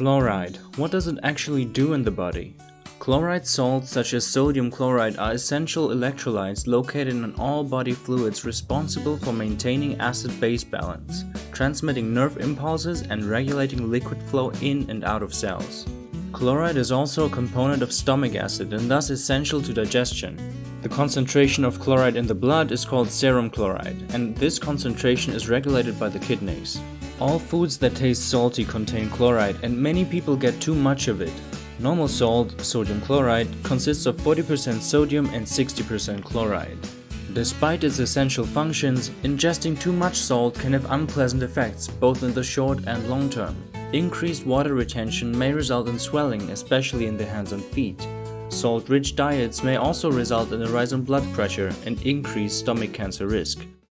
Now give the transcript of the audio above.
Chloride. What does it actually do in the body? Chloride salts such as sodium chloride are essential electrolytes located in all body fluids responsible for maintaining acid-base balance, transmitting nerve impulses and regulating liquid flow in and out of cells. Chloride is also a component of stomach acid and thus essential to digestion. The concentration of chloride in the blood is called serum chloride, and this concentration is regulated by the kidneys. All foods that taste salty contain chloride and many people get too much of it. Normal salt, sodium chloride, consists of 40% sodium and 60% chloride. Despite its essential functions, ingesting too much salt can have unpleasant effects both in the short and long term. Increased water retention may result in swelling, especially in the hands and feet. Salt-rich diets may also result in a rise in blood pressure and increased stomach cancer risk.